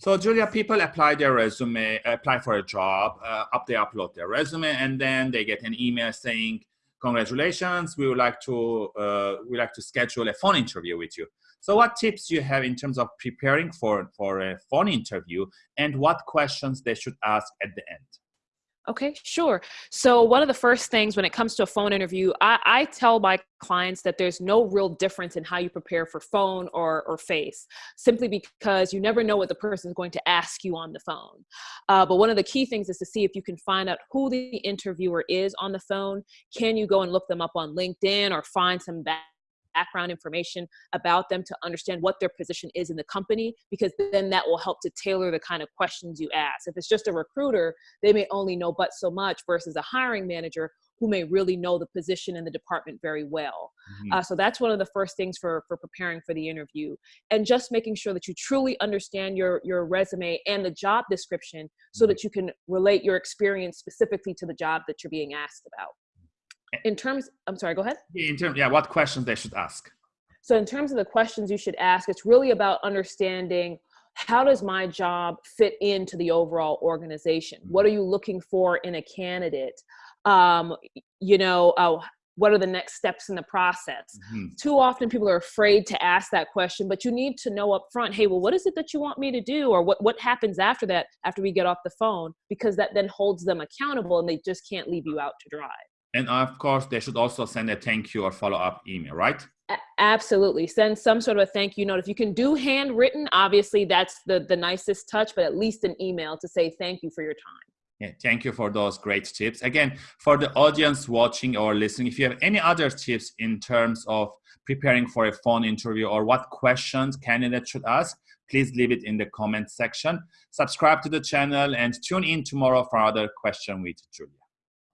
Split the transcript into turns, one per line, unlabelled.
So Julia, people apply their resume, apply for a job, uh, up they upload their resume, and then they get an email saying, "Congratulations, we would like to uh, we like to schedule a phone interview with you." So, what tips you have in terms of preparing for for a phone interview, and what questions they should ask at the end?
Okay, sure. So, one of the first things when it comes to a phone interview, I, I, tell my clients that there's no real difference in how you prepare for phone or, or face, simply because you never know what the person is going to ask you on the phone. Uh, but one of the key things is to see if you can find out who the interviewer is on the phone. Can you go and look them up on LinkedIn or find some back background information about them to understand what their position is in the company because then that will help to tailor the kind of questions you ask if it's just a recruiter they may only know but so much versus a hiring manager who may really know the position in the department very well mm-hmm. uh, so that's one of the first things for for preparing for the interview and just making sure that you truly understand your your resume and the job description so mm-hmm. that you can relate your experience specifically to the job that you're being asked about in terms i'm sorry go ahead.
In terms yeah what questions they should ask.
So in terms of the questions you should ask it's really about understanding how does my job fit into the overall organization? What are you looking for in a candidate? Um, you know uh, what are the next steps in the process? Mm-hmm. too often people are afraid to ask that question but you need to know up front hey well what is it that you want me to do? Or what, what happens after that after we get off the phone? Because that then holds them accountable and they just can't leave you out to dry
and of course, they should also send a thank you or follow up email, right?
absolutely. Send some sort of a thank you note. If you can do handwritten, obviously that's the, the nicest touch, but at least an email to say thank you for your time.
Yeah, thank you for those great tips. Again, for the audience watching or listening, if you have any other tips in terms of preparing for a phone interview or what questions candidates should ask, please leave it in the comment section. Subscribe to the channel and tune in tomorrow for another question with Julia.